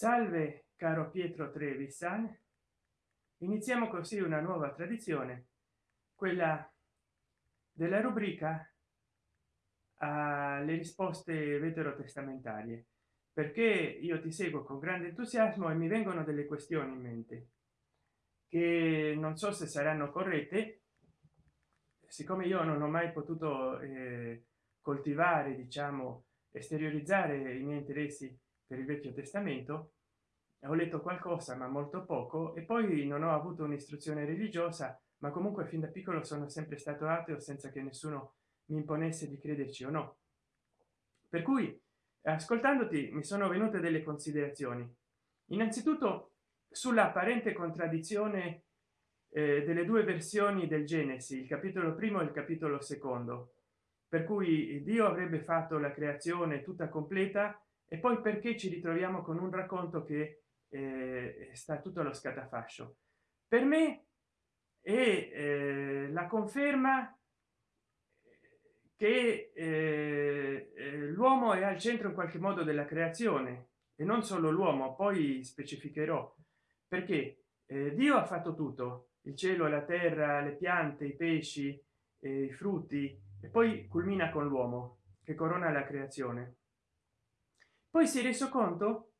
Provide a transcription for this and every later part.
salve caro pietro trevisan. Iniziamo così una nuova tradizione quella della rubrica alle risposte veterotestamentarie perché io ti seguo con grande entusiasmo e mi vengono delle questioni in mente che non so se saranno corrette. Siccome io non ho mai potuto eh, coltivare diciamo esteriorizzare i miei interessi per il vecchio testamento ho letto qualcosa ma molto poco e poi non ho avuto un'istruzione religiosa ma comunque fin da piccolo sono sempre stato ateo senza che nessuno mi imponesse di crederci o no. Per cui ascoltandoti mi sono venute delle considerazioni. Innanzitutto sulla apparente contraddizione eh, delle due versioni del genesi il capitolo primo e il capitolo secondo. Per cui dio avrebbe fatto la creazione tutta completa e poi perché ci ritroviamo con un racconto che eh, sta tutto allo scatafascio? Per me è eh, la conferma che eh, eh, l'uomo è al centro in qualche modo della creazione e non solo l'uomo poi specificherò. Perché eh, dio ha fatto tutto il cielo la terra le piante i pesci i frutti e poi culmina con l'uomo che corona la creazione poi si è reso conto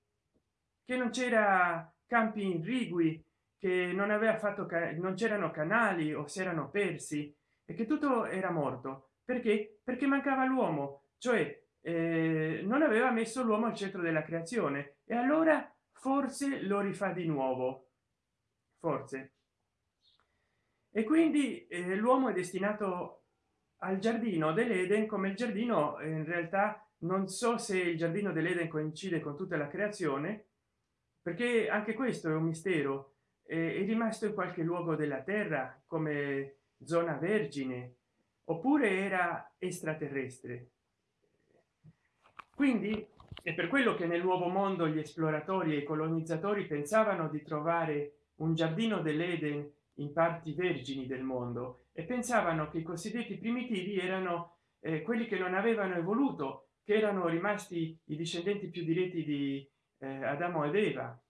che non c'era campi irrigui che non aveva fatto non c'erano canali o si erano persi e che tutto era morto. Perché? Perché mancava l'uomo cioè eh, non aveva messo l'uomo al centro della creazione e allora forse lo rifà di nuovo. Forse. E quindi eh, l'uomo è destinato al giardino dell'eden come il giardino in realtà non so se il giardino dell'eden coincide con tutta la creazione perché anche questo è un mistero. È rimasto in qualche luogo della terra come zona vergine oppure era extraterrestre. Quindi è per quello che nel nuovo mondo gli esploratori e i colonizzatori pensavano di trovare un giardino dell'eden in parti vergini del mondo e pensavano che i cosiddetti primitivi erano eh, quelli che non avevano evoluto che erano rimasti i discendenti più diretti di eh, adamo ed eva.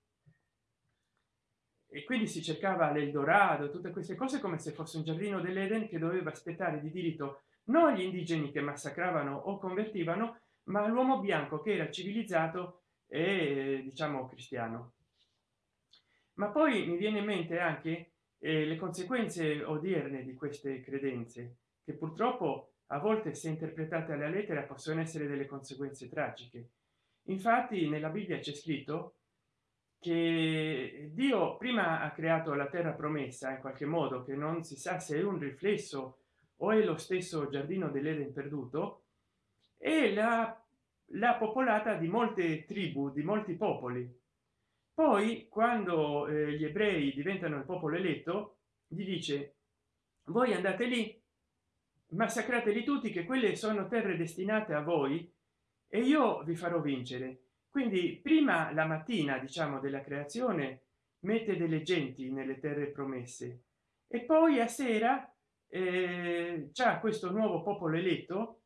E quindi si cercava l'eldorado tutte queste cose come se fosse un giardino dell'eden che doveva aspettare di diritto non gli indigeni che massacravano o convertivano ma l'uomo bianco che era civilizzato e diciamo cristiano. Ma poi mi viene in mente anche eh, le conseguenze odierne di queste credenze che purtroppo a volte se interpretate alla lettera possono essere delle conseguenze tragiche. Infatti nella bibbia c'è scritto che dio prima ha creato la terra promessa in qualche modo che non si sa se è un riflesso o è lo stesso giardino dell'eden perduto e la, la popolata di molte tribù di molti popoli. Poi quando eh, gli ebrei diventano il popolo eletto gli dice voi andate lì massacrateli tutti che quelle sono terre destinate a voi e io vi farò vincere. Quindi prima la mattina diciamo della creazione mette delle genti nelle terre promesse e poi a sera eh, c'è questo nuovo popolo eletto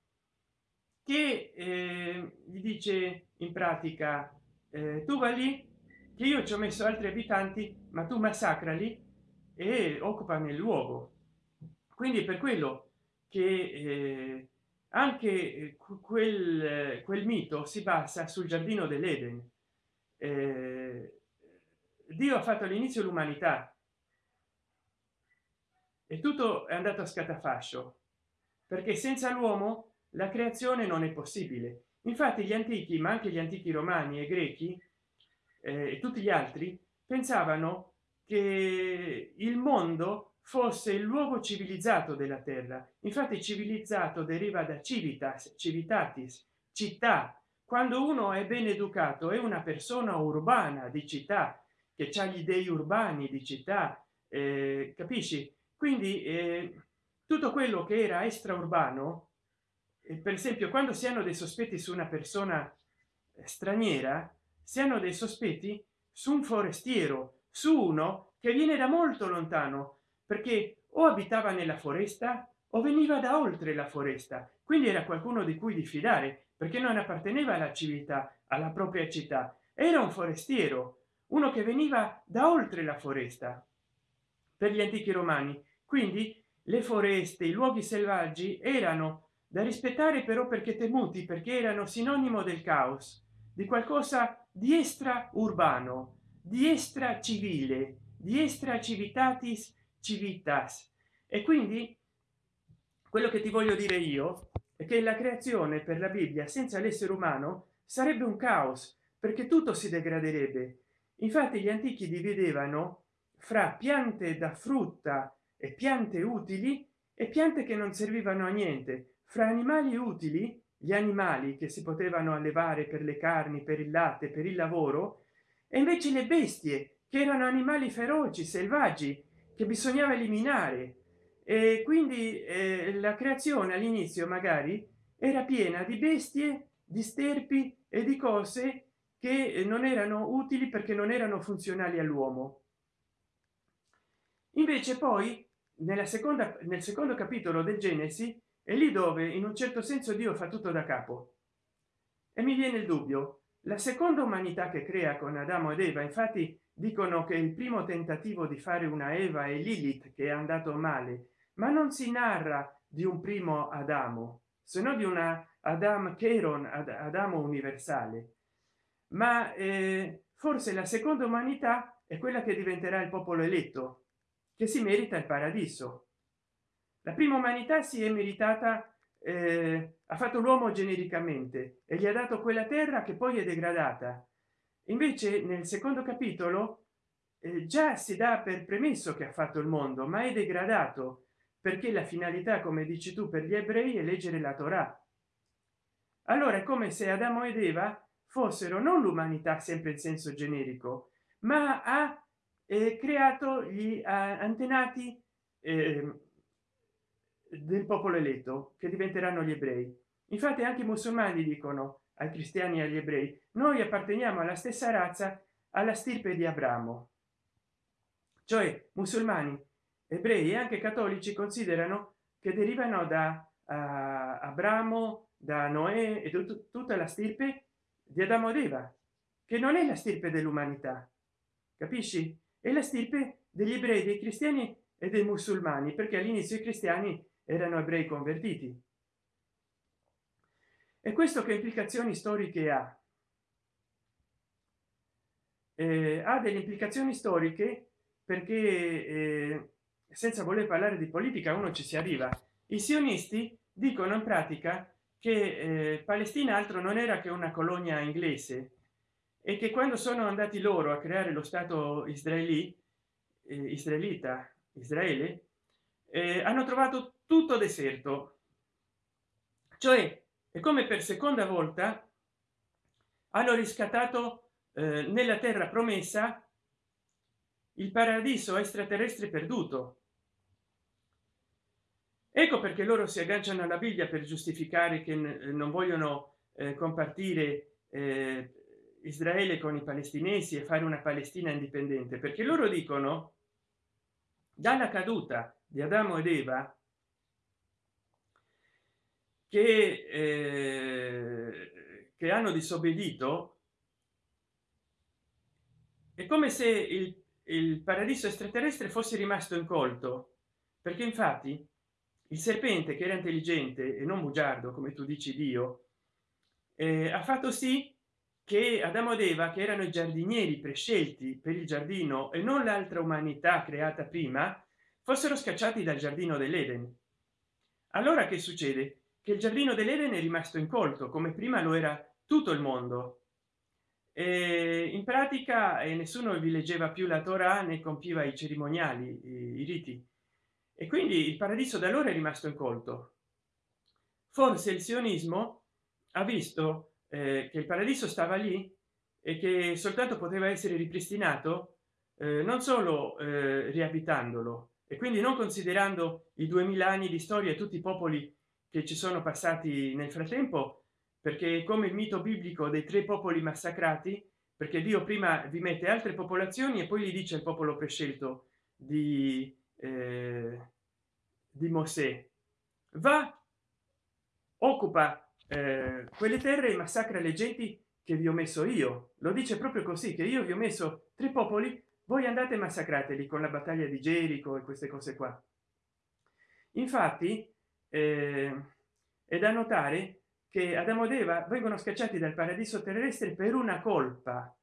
che eh, gli dice in pratica eh, tu va lì che io ci ho messo altri abitanti ma tu massacrali e occupa nel luogo quindi per quello che eh, anche eh, quel, quel mito si basa sul giardino dell'eden. Eh, dio ha fatto all'inizio l'umanità e tutto è andato a scatafascio perché senza l'uomo la creazione non è possibile. Infatti gli antichi ma anche gli antichi romani e grechi eh, e tutti gli altri pensavano che il mondo fosse il luogo civilizzato della terra. Infatti civilizzato deriva da civitas civitatis città. Quando uno è ben educato è una persona urbana di città che ha gli dei urbani di città eh, capisci? Quindi eh, tutto quello che era extraurbano eh, per esempio quando si hanno dei sospetti su una persona straniera si hanno dei sospetti su un forestiero su uno che viene da molto lontano perché o abitava nella foresta o veniva da oltre la foresta quindi era qualcuno di cui diffidare perché non apparteneva alla civiltà alla propria città. Era un forestiero uno che veniva da oltre la foresta per gli antichi romani. Quindi le foreste i luoghi selvaggi erano da rispettare però perché temuti perché erano sinonimo del caos di qualcosa di extra urbano di extra civile di extra civitatis civitas. E quindi quello che ti voglio dire io è che la creazione per la bibbia senza l'essere umano sarebbe un caos perché tutto si degraderebbe. Infatti gli antichi dividevano fra piante da frutta e piante utili e piante che non servivano a niente. Fra animali utili gli animali che si potevano allevare per le carni per il latte per il lavoro e invece le bestie che erano animali feroci selvaggi che bisognava eliminare. E quindi eh, la creazione all'inizio magari era piena di bestie di sterpi e di cose che non erano utili perché non erano funzionali all'uomo. Invece poi nella seconda nel secondo capitolo del genesi è lì dove in un certo senso dio fa tutto da capo. E mi viene il dubbio la seconda umanità che crea con adamo ed eva infatti dicono che il primo tentativo di fare una eva e lilith che è andato male ma non si narra di un primo adamo se no di una adam cheron ad adamo universale. Ma eh, forse la seconda umanità è quella che diventerà il popolo eletto che si merita il paradiso. La prima umanità si è meritata eh, ha fatto l'uomo genericamente e gli ha dato quella terra che poi è degradata invece nel secondo capitolo eh, già si dà per premesso che ha fatto il mondo ma è degradato perché la finalità come dici tu per gli ebrei è leggere la torah. Allora è come se adamo ed eva fossero non l'umanità sempre in senso generico ma ha eh, creato gli antenati eh, del popolo eletto che diventeranno gli ebrei. Infatti anche i musulmani dicono ai cristiani e agli ebrei. Noi apparteniamo alla stessa razza alla stirpe di abramo. Cioè musulmani ebrei e anche cattolici considerano che derivano da uh, abramo da noè e tutta la stirpe di adamo ed eva che non è la stirpe dell'umanità capisci? È la stirpe degli ebrei dei cristiani e dei musulmani perché all'inizio i cristiani erano ebrei convertiti e questo che implicazioni storiche ha? Eh, ha delle implicazioni storiche perché eh, senza voler parlare di politica uno ci si arriva. I sionisti dicono in pratica che eh, palestina altro non era che una colonia inglese e che quando sono andati loro a creare lo stato israeli eh, israelita israele eh, hanno trovato tutto deserto. Cioè è come per seconda volta hanno riscattato eh, nella terra promessa il paradiso extraterrestre perduto. Ecco perché loro si agganciano alla bibbia per giustificare che non vogliono eh, compartire eh, israele con i palestinesi e fare una palestina indipendente perché loro dicono dalla caduta di adamo ed eva che, eh, che hanno disobbedito è come se il, il paradiso extraterrestre fosse rimasto incolto. Perché infatti il serpente che era intelligente e non bugiardo come tu dici dio eh, ha fatto sì che adamo ed eva che erano i giardinieri prescelti per il giardino e non l'altra umanità creata prima fossero scacciati dal giardino dell'eden. Allora che succede che il giardino dell'eden è rimasto incolto come prima lo era tutto il mondo. E in pratica e nessuno vi leggeva più la torah né compiva i cerimoniali i, i riti. E quindi il paradiso da allora è rimasto incolto. Forse il sionismo ha visto eh, che il paradiso stava lì e che soltanto poteva essere ripristinato eh, non solo eh, riabitandolo e quindi non considerando i 2000 anni di storia e tutti i popoli che ci sono passati nel frattempo perché come il mito biblico dei tre popoli massacrati perché dio prima vi mette altre popolazioni e poi gli dice il popolo prescelto di eh, di Mosè. Va occupa eh, quelle terre e massacra le genti che vi ho messo io. Lo dice proprio così che io vi ho messo tre popoli voi andate massacrateli con la battaglia di Gerico e queste cose qua. Infatti è da notare che Adamo ed Eva vengono scacciati dal paradiso terrestre per una colpa.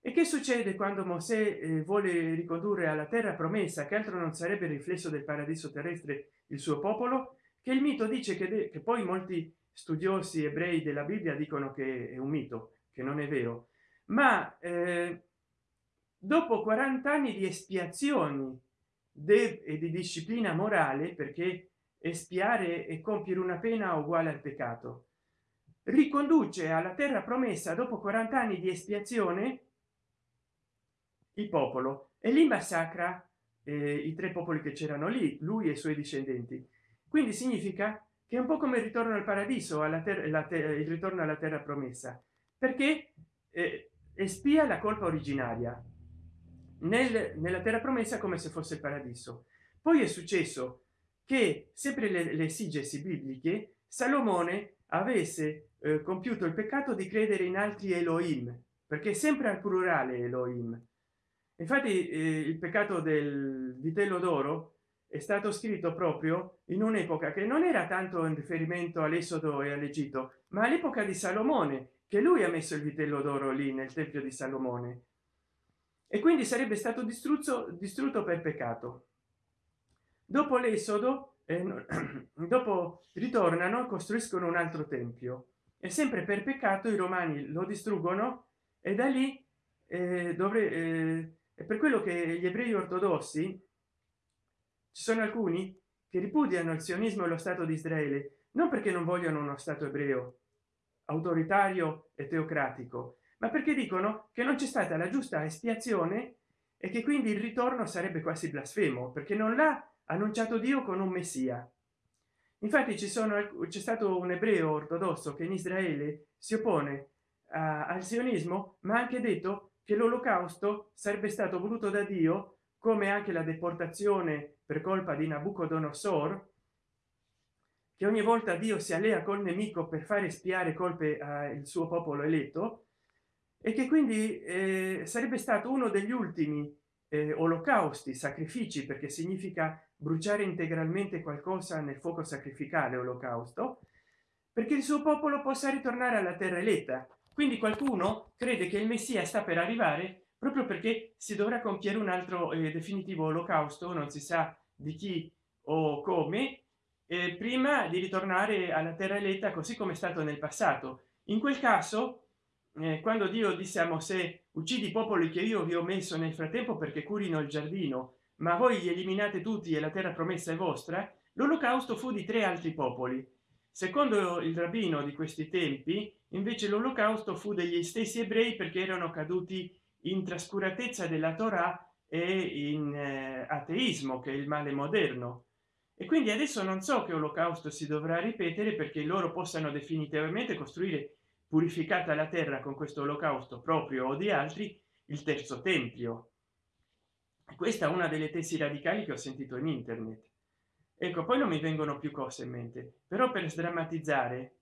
E che succede quando Mosè eh, vuole ricondurre alla terra promessa che altro non sarebbe il riflesso del paradiso terrestre il suo popolo? Che il mito dice che, che poi molti studiosi ebrei della bibbia dicono che è un mito che non è vero. Ma eh, dopo 40 anni di espiazioni e di disciplina morale perché espiare e compiere una pena uguale al peccato. Riconduce alla terra promessa dopo 40 anni di espiazione il popolo. E lì massacra eh, i tre popoli che c'erano lì lui e i suoi discendenti. Quindi significa che è un po come il ritorno al paradiso alla terra ter il ritorno alla terra promessa. Perché eh, espia la colpa originaria. Nel, nella terra promessa come se fosse il paradiso. Poi è successo che sempre le, le esigesi bibliche salomone avesse eh, compiuto il peccato di credere in altri elohim perché sempre al plurale elohim. Infatti eh, il peccato del vitello d'oro è stato scritto proprio in un'epoca che non era tanto in riferimento all'esodo e all'egitto ma all'epoca di salomone che lui ha messo il vitello d'oro lì nel tempio di salomone. E quindi sarebbe stato distrutto distrutto per peccato dopo l'esodo eh, dopo ritornano costruiscono un altro tempio. E sempre per peccato i romani lo distruggono e da lì eh, dovre eh, per quello che gli ebrei ortodossi ci sono alcuni che ripudiano il sionismo e lo stato di israele non perché non vogliono uno stato ebreo autoritario e teocratico ma perché dicono che non c'è stata la giusta espiazione e che quindi il ritorno sarebbe quasi blasfemo perché non l'ha annunciato dio con un messia. Infatti ci sono c'è stato un ebreo ortodosso che in israele si oppone a, al sionismo ma ha anche detto che l'olocausto sarebbe stato voluto da dio come anche la deportazione per colpa di nabucodonosor che ogni volta dio si allea col nemico per fare spiare colpe al suo popolo eletto e che quindi eh, sarebbe stato uno degli ultimi eh, olocausti sacrifici perché significa bruciare integralmente qualcosa nel fuoco sacrificale olocausto perché il suo popolo possa ritornare alla terra eletta. Quindi qualcuno crede che il messia sta per arrivare proprio perché si dovrà compiere un altro eh, definitivo olocausto non si sa di chi o come eh, prima di ritornare alla terra eletta così come è stato nel passato. In quel caso eh, quando dio disse a mosè uccidi i popoli che io vi ho messo nel frattempo perché curino il giardino ma voi li eliminate tutti e la terra promessa è vostra? L'olocausto fu di tre altri popoli. Secondo il rabbino di questi tempi invece l'olocausto fu degli stessi ebrei perché erano caduti in trascuratezza della torah e in eh, ateismo che è il male moderno. E quindi adesso non so che olocausto si dovrà ripetere perché loro possano definitivamente costruire purificata la terra con questo olocausto proprio o di altri il terzo tempio questa è una delle tesi radicali che ho sentito in internet. Ecco poi non mi vengono più cose in mente però per sdrammatizzare.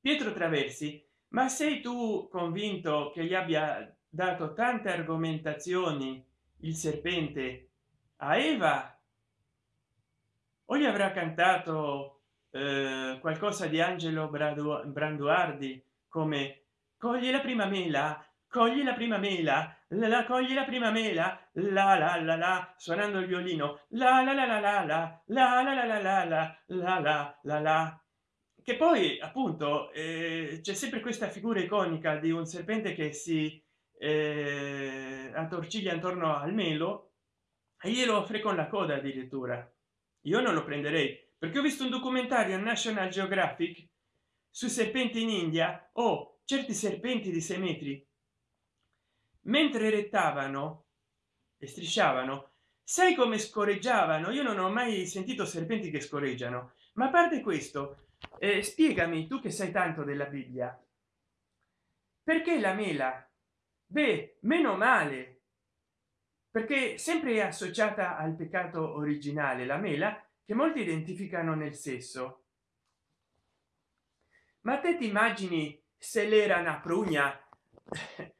Pietro traversi ma sei tu convinto che gli abbia dato tante argomentazioni il serpente a eva? O gli avrà cantato eh, qualcosa di angelo branduardi come cogli la prima mela cogli la prima mela la, la cogli la prima mela la la la la suonando il violino la la la la la la la la la la la la la la la la che poi appunto eh, c'è sempre questa figura iconica di un serpente che si eh, attorciglia intorno al melo e glielo offre con la coda addirittura io non lo prenderei perché ho visto un documentario national geographic sui serpenti in india o oh, certi serpenti di 6 metri mentre rettavano e strisciavano sai come scorreggiavano? Io non ho mai sentito serpenti che scorreggiano. Ma a parte questo eh, spiegami tu che sai tanto della bibbia. Perché la mela? Beh meno male perché sempre è associata al peccato originale la mela che molti identificano nel sesso. Ma te ti immagini se l'era una prugna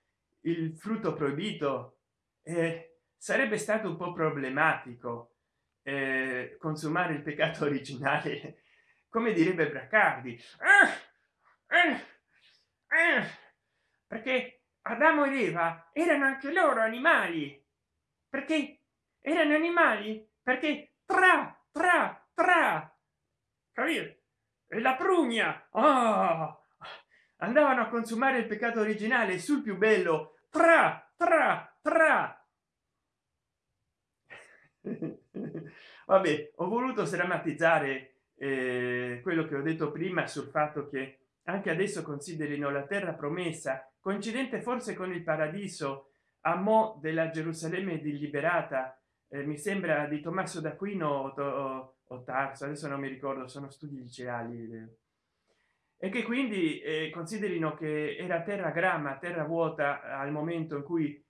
il frutto proibito eh, sarebbe stato un po problematico eh, consumare il peccato originale come direbbe braccardi. Eh, eh, eh, perché adamo ed eva erano anche loro animali. Perché erano animali? Perché tra tra tra e la prugna oh, andavano a consumare il peccato originale sul più bello tra tra tra vabbè ho voluto sdrammatizzare eh, quello che ho detto prima sul fatto che anche adesso considerino la terra promessa coincidente forse con il paradiso a mo della gerusalemme deliberata eh, mi sembra di tommaso d'aquino o, o tarso adesso non mi ricordo sono studi liceali eh. E che quindi eh, considerino che era terra gramma terra vuota al momento in cui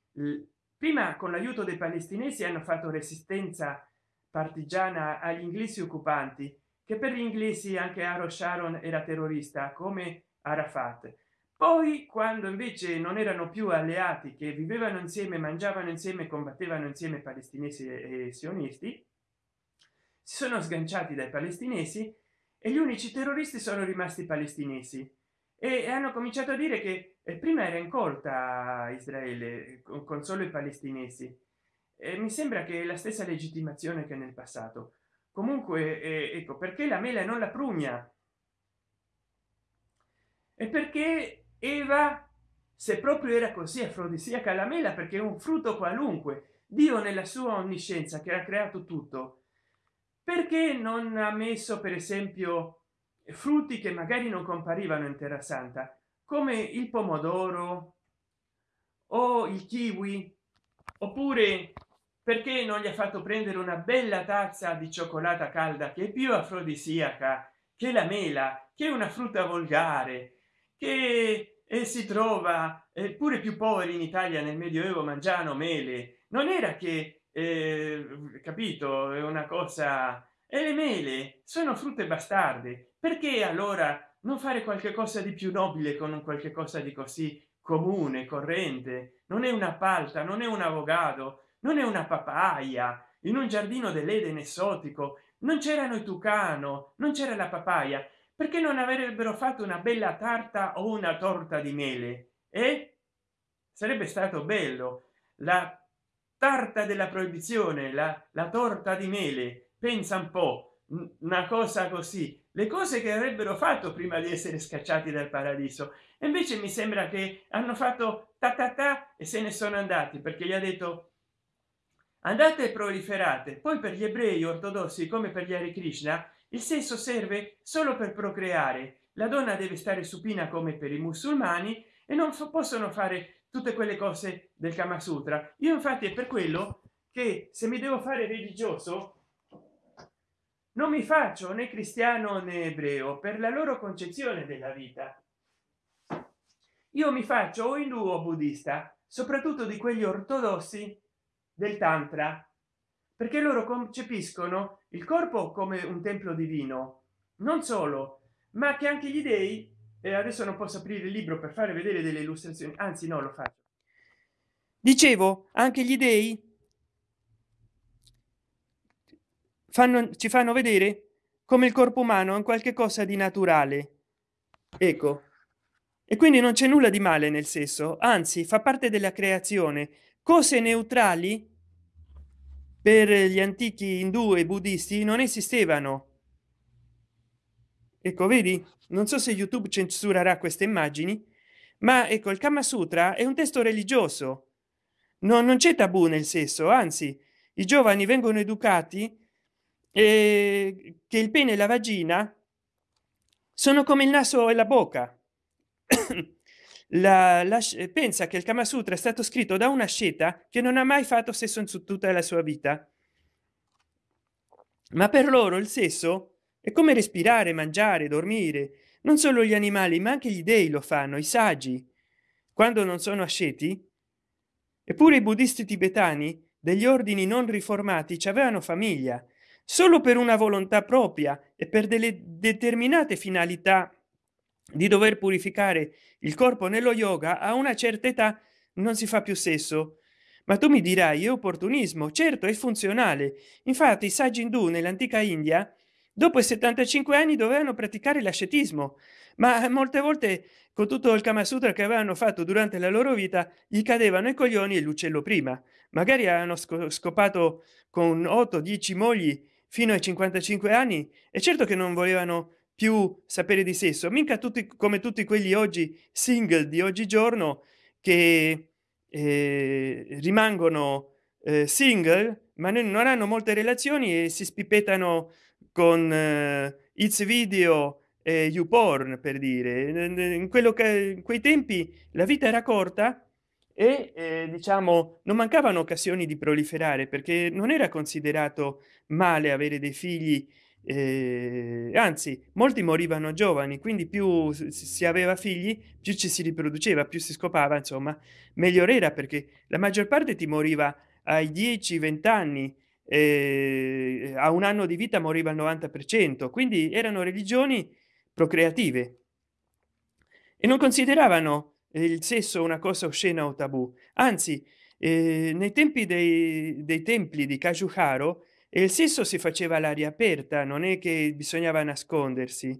prima con l'aiuto dei palestinesi hanno fatto resistenza partigiana agli inglesi occupanti che per gli inglesi anche Aro Sharon era terrorista come Arafat. Poi quando invece non erano più alleati che vivevano insieme mangiavano insieme combattevano insieme palestinesi e sionisti si sono sganciati dai palestinesi e gli unici terroristi sono rimasti palestinesi. E hanno cominciato a dire che eh, prima era incolta israele con solo i palestinesi. E mi sembra che la stessa legittimazione che nel passato. Comunque eh, ecco perché la mela non la prugna? E perché eva se proprio era così afrodisiaca la mela perché un frutto qualunque dio nella sua onniscienza che ha creato tutto perché non ha messo per esempio frutti che magari non comparivano in terra santa come il pomodoro o il kiwi? Oppure perché non gli ha fatto prendere una bella tazza di cioccolata calda che è più afrodisiaca che la mela che è una frutta volgare che e si trova eh, pure più poveri in italia nel medioevo mangiano mele? Non era che eh, capito? È una cosa. E le mele sono frutte bastarde. Perché allora non fare qualche cosa di più nobile con un qualche cosa di così comune corrente? Non è una palta non è un avvocato non è una papaya. In un giardino dell'eden esotico non c'erano i tucano non c'era la papaya. Perché non avrebbero fatto una bella tarta o una torta di mele? E eh? sarebbe stato bello. La tarta della proibizione la, la torta di mele. Pensa un po una cosa così. Le cose che avrebbero fatto prima di essere scacciati dal paradiso. Invece mi sembra che hanno fatto ta ta ta e se ne sono andati perché gli ha detto andate e proliferate poi per gli ebrei ortodossi come per gli Hare Krishna il sesso serve solo per procreare. La donna deve stare supina come per i musulmani e non possono fare tutte quelle cose del kama sutra. Io infatti è per quello che se mi devo fare religioso non mi faccio né cristiano né ebreo per la loro concezione della vita. Io mi faccio o indù o buddista soprattutto di quegli ortodossi del tantra perché loro concepiscono il corpo come un tempio divino non solo ma che anche gli dei e adesso non posso aprire il libro per fare vedere delle illustrazioni. Anzi no lo faccio. Dicevo anche gli dei fanno ci fanno vedere come il corpo umano è un qualche cosa di naturale. Ecco. E quindi non c'è nulla di male nel sesso anzi fa parte della creazione. Cose neutrali per gli antichi indù e buddisti non esistevano ecco vedi? Non so se youtube censurerà queste immagini ma ecco il kama sutra è un testo religioso. No, non c'è tabù nel sesso anzi i giovani vengono educati eh, che il pene e la vagina sono come il naso e la bocca. La, la, pensa che il kama sutra è stato scritto da una sceta che non ha mai fatto sesso in su tutta la sua vita. Ma per loro il sesso è come respirare mangiare dormire. Non solo gli animali ma anche gli dei lo fanno i saggi. Quando non sono asceti? Eppure i buddisti tibetani degli ordini non riformati ci avevano famiglia. Solo per una volontà propria e per delle determinate finalità di dover purificare il corpo nello yoga a una certa età non si fa più sesso. Ma tu mi dirai è opportunismo. Certo è funzionale. Infatti i saggi indù nell'antica india dopo i 75 anni dovevano praticare l'ascetismo ma molte volte con tutto il kama sutra che avevano fatto durante la loro vita gli cadevano i coglioni e l'uccello prima. Magari hanno scopato con 8 10 mogli fino ai 55 anni e certo che non volevano più sapere di sesso. Mica tutti come tutti quelli oggi single di oggigiorno che eh, rimangono eh, single ma non hanno molte relazioni e si spipettano con eh, its video e youporn per dire. In quello che in quei tempi la vita era corta e eh, diciamo non mancavano occasioni di proliferare perché non era considerato male avere dei figli eh, anzi molti morivano giovani quindi più si aveva figli più ci si riproduceva più si scopava insomma meglio era perché la maggior parte ti moriva ai 10 20 anni eh, a un anno di vita moriva il 90 per cento quindi erano religioni procreative. E non consideravano il sesso una cosa oscena o tabù. Anzi eh, nei tempi dei, dei templi di Kajuharo e il sesso si faceva all'aria aperta non è che bisognava nascondersi.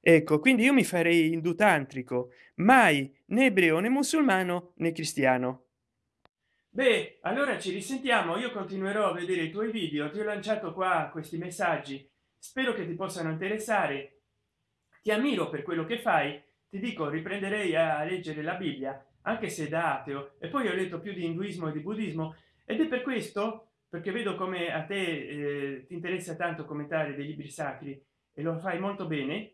Ecco quindi io mi farei indutantrico mai né ebreo né musulmano né cristiano beh allora ci risentiamo. Io continuerò a vedere i tuoi video. Ti ho lanciato qua questi messaggi. Spero che ti possano interessare. Ti ammiro per quello che fai. Ti dico riprenderei a leggere la bibbia anche se da ateo. E poi ho letto più di induismo e di buddismo. Ed è per questo perché vedo come a te eh, ti interessa tanto commentare dei libri sacri. E lo fai molto bene.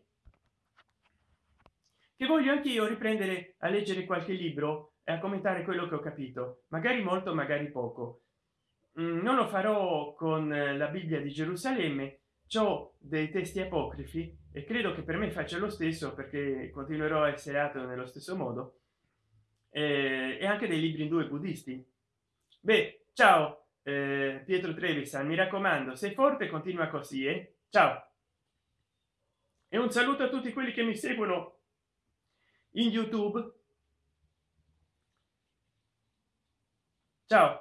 Che voglio anch'io riprendere a leggere qualche libro a commentare quello che ho capito. Magari molto magari poco. Mm, non lo farò con eh, la bibbia di gerusalemme. Ciò dei testi apocrifi e credo che per me faccia lo stesso perché continuerò a essere ateo nello stesso modo. E anche dei libri in due buddisti. Beh ciao eh, pietro trevisan mi raccomando sei forte continua così eh? ciao. E un saluto a tutti quelli che mi seguono in youtube ciao